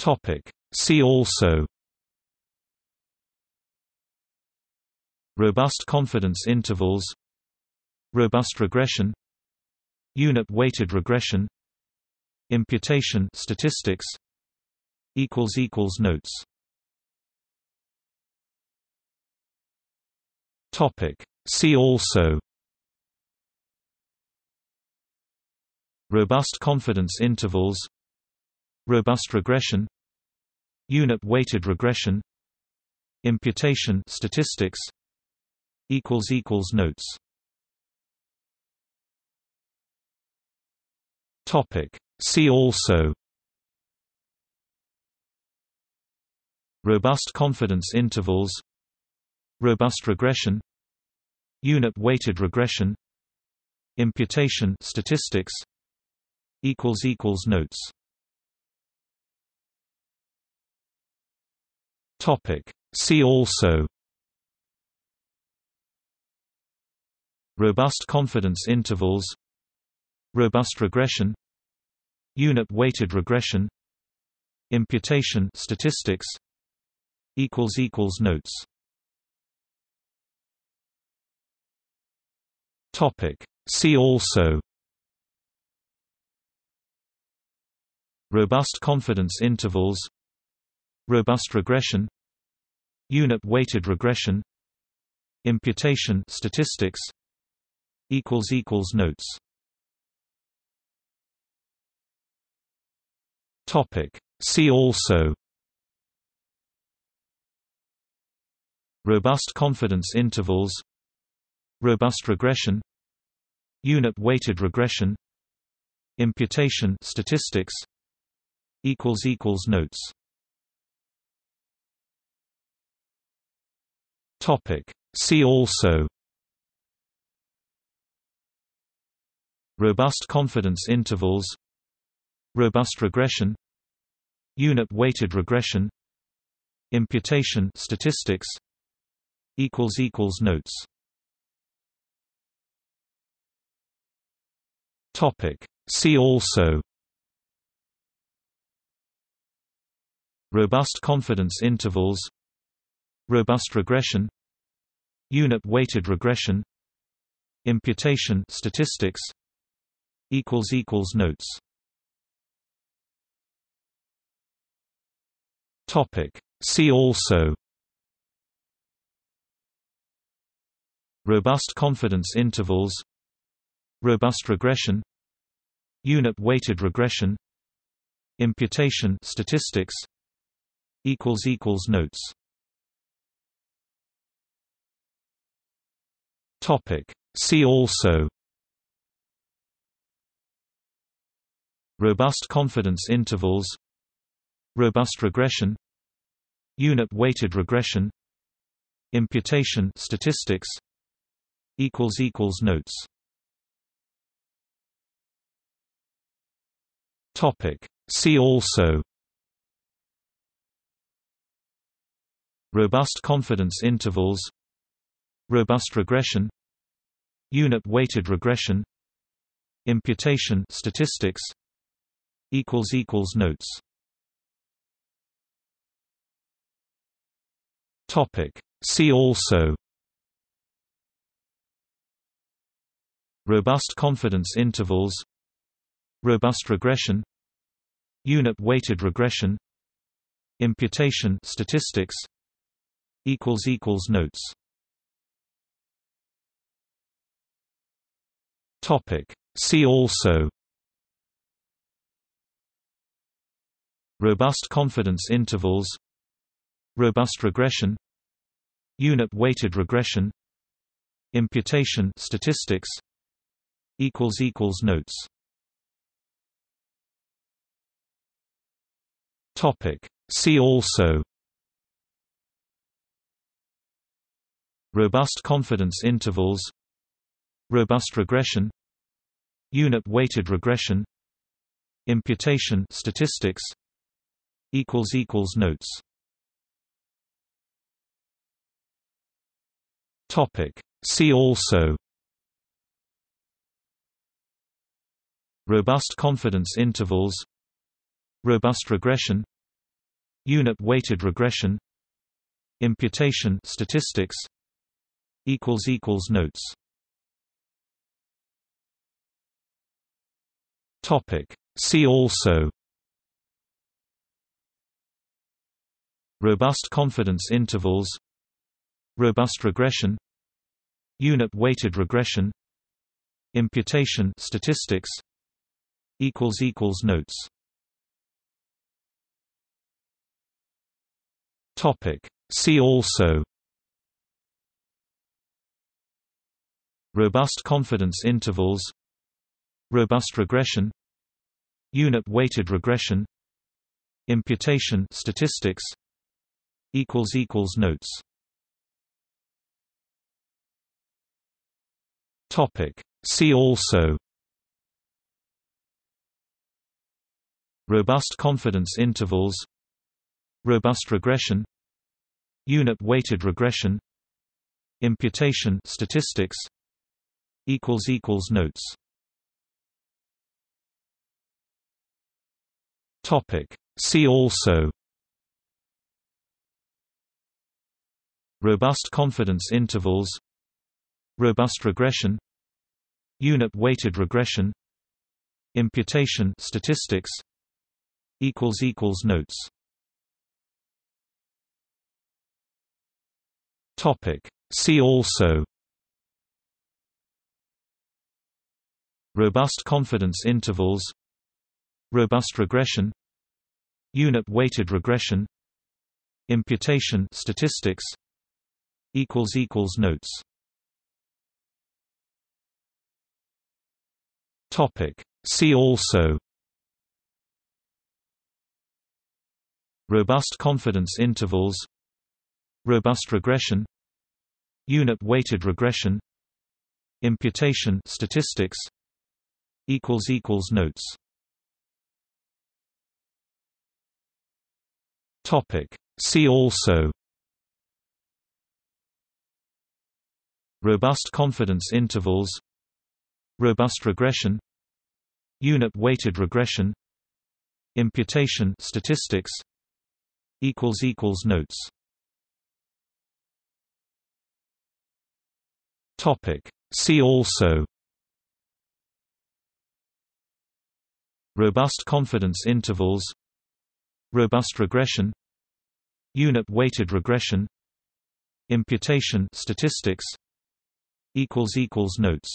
Topic. See also. Robust confidence intervals. Robust regression. Unit-weighted regression. Imputation statistics. Equals equals notes. Topic. See also. Robust confidence intervals Robust regression Unit-weighted regression Imputation statistics equals equals notes. Topic. See also Robust confidence intervals Robust regression Unit-weighted regression Imputation statistics equals equals notes Topic. See also. Robust confidence intervals. Robust regression. Unit-weighted regression. Imputation statistics. Equals equals notes. Topic. See also. Robust confidence intervals Robust regression Unit-weighted regression Imputation statistics equals equals notes. Topic. See also Robust confidence intervals Robust regression Unit-weighted regression Imputation statistics equals equals notes Topic. See also. Robust confidence intervals. Robust regression. Unit-weighted regression. Imputation statistics. Notes. Topic. See also. Robust confidence intervals Robust regression Unit-weighted regression Imputation statistics equals equals notes. Topic. See also. Robust confidence intervals. Robust regression. Unit-weighted regression. Imputation statistics. Equals equals notes Topic. See also. Robust confidence intervals. Robust regression. Unit-weighted regression. Imputation statistics. Notes. Topic. See also. Robust confidence intervals Robust regression Unit-weighted regression Imputation statistics equals equals notes. Topic. See also robust confidence intervals robust regression unit weighted regression imputation statistics equals equals notes topic. See also. Robust confidence intervals. Robust regression. Unit-weighted regression. Imputation statistics. Equals equals notes. Topic. See also. Robust confidence intervals. Robust regression Unit-weighted regression Imputation statistics equals equals notes. Topic. See also robust confidence intervals robust regression unit weighted regression imputation statistics equals equals notes topic. See also. Robust confidence intervals. Robust regression. Unit weighted regression. Imputation statistics. Equals equals notes. Topic. See also. Robust confidence intervals robust regression unit weighted regression imputation statistics equals equals notes. Topic. See also robust confidence intervals robust regression unit weighted regression imputation statistics equals equals notes topic. See also. Robust confidence intervals. Robust regression. Unit weighted regression. Imputation statistics. Equals equals notes. Topic. See also. Robust confidence intervals Robust regression Unit weighted regression Imputation statistics equals equals notes. Topic. See also robust confidence intervals robust regression unit weighted regression imputation statistics equals equals notes topic. See also Robust confidence intervals Robust regression Unit weighted regression Imputation statistics equals equals notes Topic. See also Robust confidence intervals Robust regression Unit weighted regression. Imputation statistics. Equals equals notes.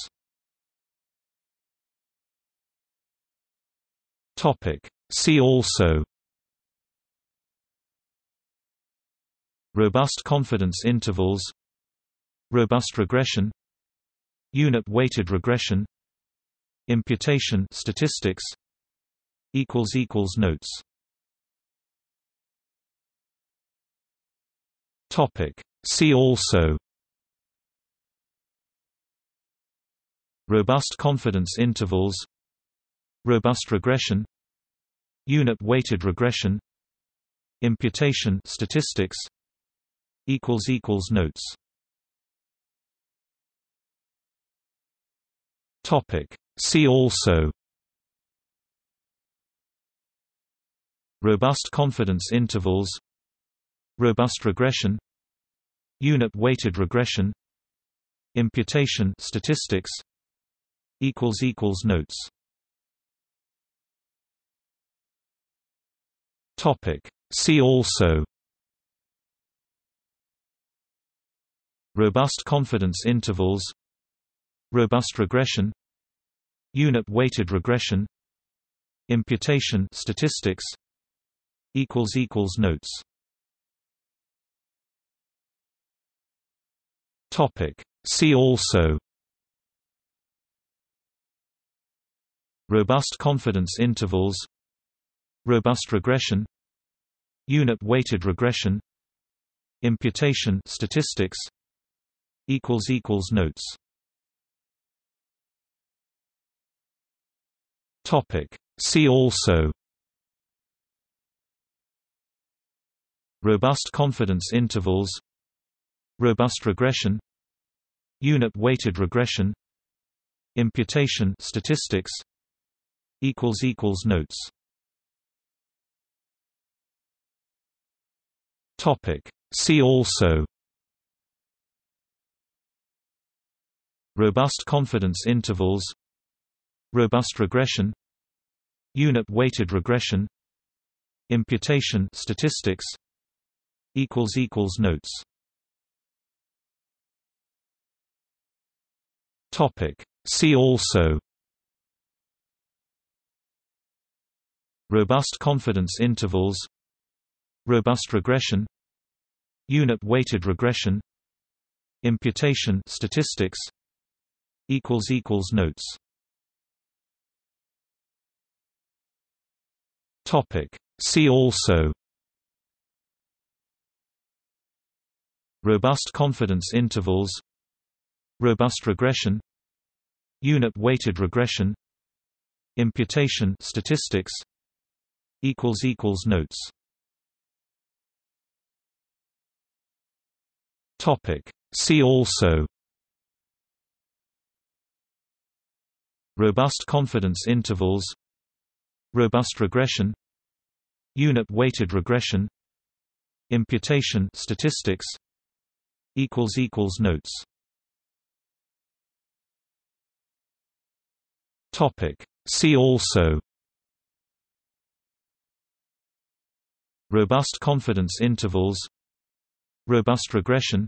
Topic. See also. Robust confidence intervals. Robust regression. Unit weighted regression. Imputation statistics. Equals equals notes topic. See also. Robust confidence intervals. Robust regression. Unit weighted regression. Imputation statistics. Equals equals notes. Topic. See also. Robust confidence intervals Robust regression Unit weighted regression Imputation statistics equals equals notes. Topic. See also. Robust confidence intervals. Robust regression. Unit weighted regression. Imputation statistics equals equals notes topic. See also Robust confidence intervals Robust regression Unit weighted regression Imputation statistics equals equals notes. Topic. See also Robust confidence intervals Robust regression Unit weighted regression. Imputation statistics. Equals equals notes. Topic. See also. Robust confidence intervals. Robust regression. Unit-weighted regression. Imputation statistics. Equals equals notes Topic. See also. Robust confidence intervals. Robust regression. Unit-weighted regression. Imputation statistics. Equals equals notes. Topic. See also. Robust confidence intervals. Robust regression Unit-weighted regression. Imputation statistics. Equals equals notes. Topic. See also. Robust confidence intervals. Robust regression. Unit-weighted regression. Imputation statistics. Equals equals notes Topic. See also. Robust confidence intervals. Robust regression.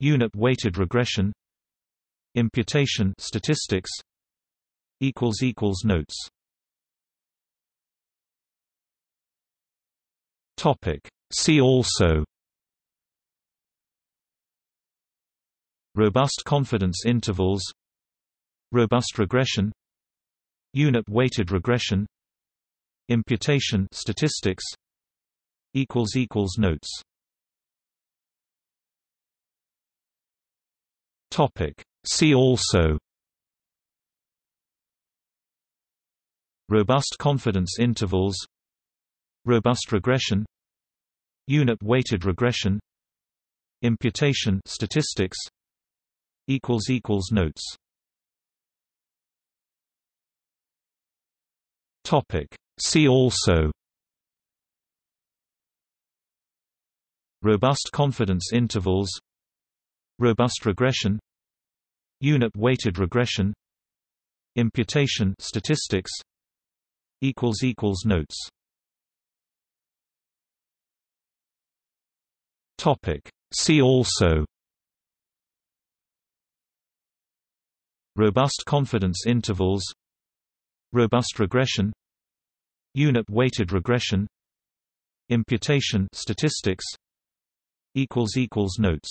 Unit-weighted regression. Imputation statistics. Equals equals notes. Topic. See also. Robust confidence intervals Robust regression Unit-weighted regression Imputation statistics equals equals notes. Topic. See also Robust confidence intervals Robust regression Unit-weighted regression Imputation statistics equals equals notes Topic. See also. Robust confidence intervals. Robust regression. Unit-weighted regression. Imputation statistics. Equals equals notes. Topic. See also. Robust confidence intervals robust regression unit weighted regression imputation statistics equals equals notes.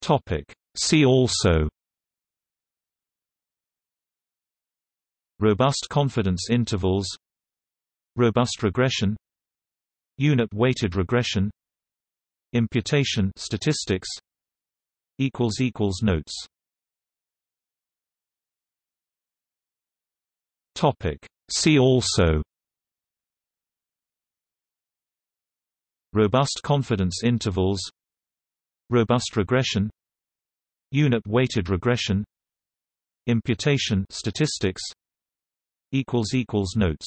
Topic. See also Robust confidence intervals Robust regression Unit-weighted regression Imputation statistics equals equals notes Topic. See also. Robust confidence intervals. Robust regression. Unit-weighted regression. Imputation statistics. Equals equals notes.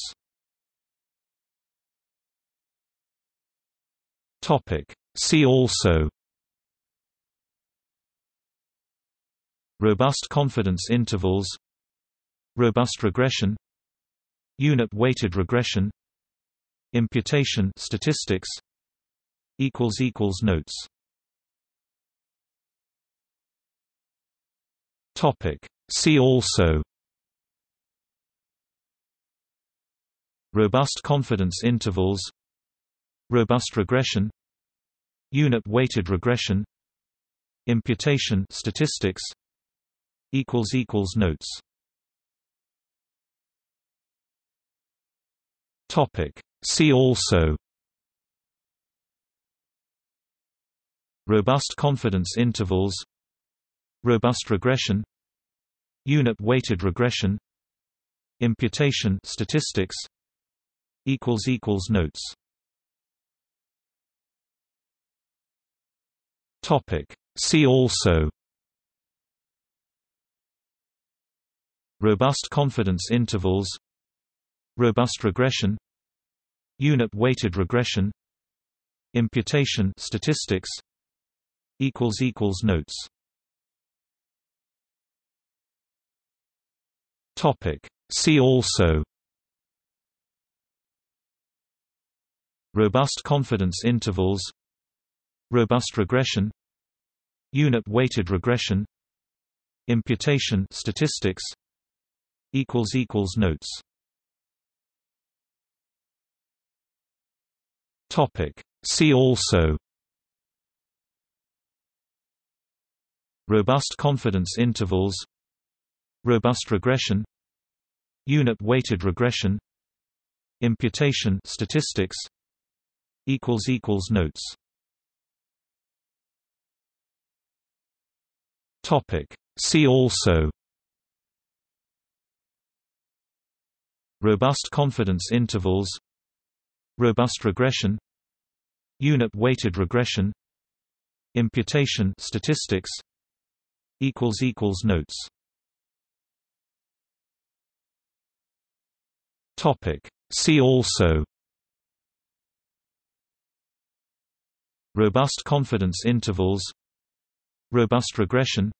Topic. See also. Robust confidence intervals robust regression unit weighted regression imputation statistics equals equals notes. Topic. See also Robust confidence intervals Robust regression Unit-weighted regression Imputation statistics equals equals notes Topic. See also. Robust confidence intervals. Robust regression. Unit-weighted regression. Imputation statistics. Equals equals notes. Topic. See also. Robust confidence intervals robust regression unit weighted regression imputation statistics equals equals notes. Topic. See also robust confidence intervals robust regression unit weighted regression imputation statistics equals equals notes topic. See also. Robust confidence intervals. Robust regression. Unit weighted regression. Imputation statistics. Notes. Topic. See also. Robust confidence intervals Robust regression Unit weighted regression Imputation statistics equals equals notes. Topic. See also Robust confidence intervals Robust regression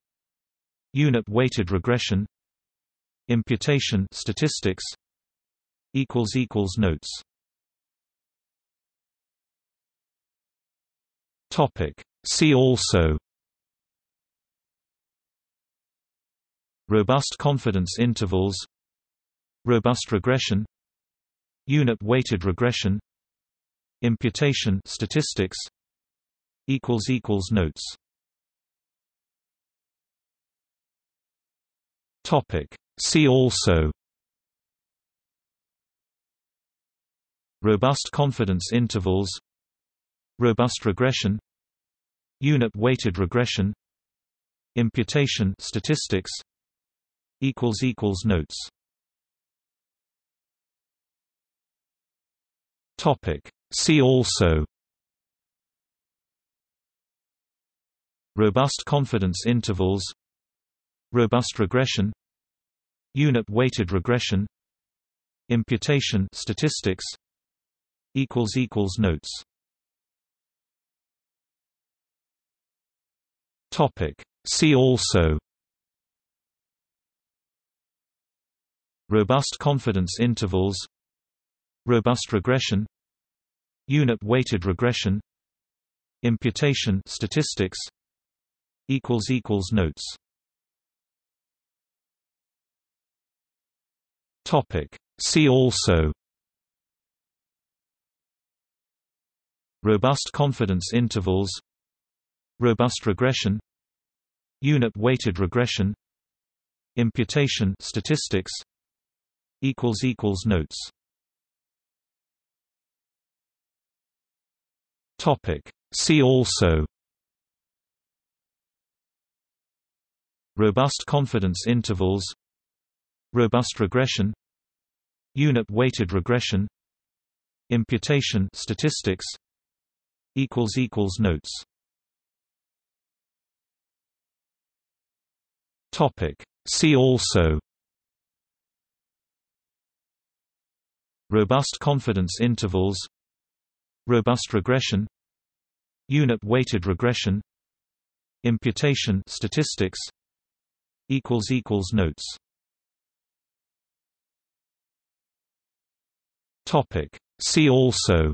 Unit weighted regression Imputation statistics equals equals notes topic. See also. Robust confidence intervals. Robust regression. Unit weighted regression. Imputation statistics. Notes. Topic. See also. Robust confidence intervals Robust regression Unit weighted regression Imputation statistics equals equals notes. Topic. See also Robust confidence intervals Robust regression Unit weighted regression Imputation statistics equals equals notes topic. See also. Robust confidence intervals. Robust regression. Unit weighted regression. Imputation statistics. Equals equals notes. Topic. See also. Robust confidence intervals Robust regression Unit weighted regression Imputation statistics equals equals notes. Topic. See also Robust confidence intervals Robust regression Unit weighted regression Imputation statistics equals equals notes topic. See also. Robust confidence intervals. Robust regression. Unit weighted regression. Imputation statistics. Equals equals notes. Topic. See also.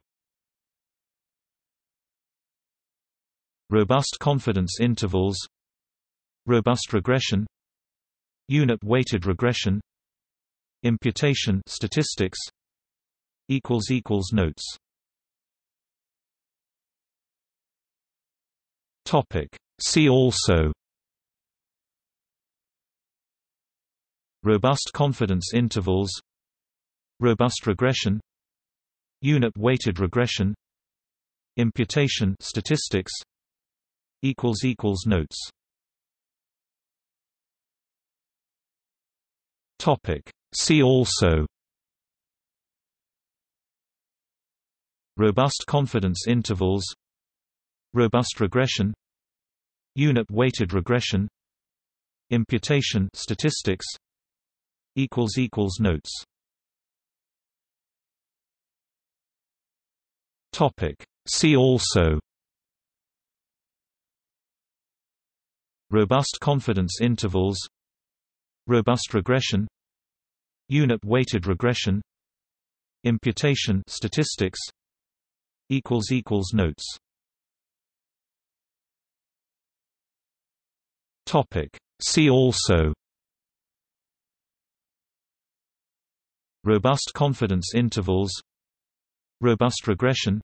Robust confidence intervals Robust regression Unit weighted regression Imputation statistics equals equals notes. Topic. See also Robust confidence intervals Robust regression Unit weighted regression Imputation statistics equals equals notes topic. See also. Robust confidence intervals. Robust regression. Unit weighted regression. Imputation statistics. Equals equals notes. Topic. See also. Robust confidence intervals Robust regression Unit-weighted regression Imputation statistics equals equals notes. Topic. See also Robust confidence intervals Robust regression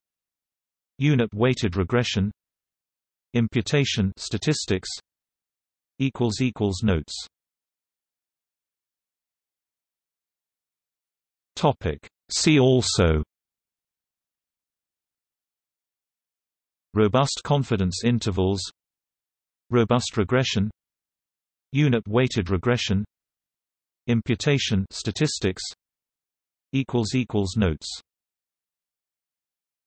Unit-weighted regression Imputation statistics equals equals notes Topic. See also. Robust confidence intervals. Robust regression. Unit-weighted regression. Imputation statistics. Notes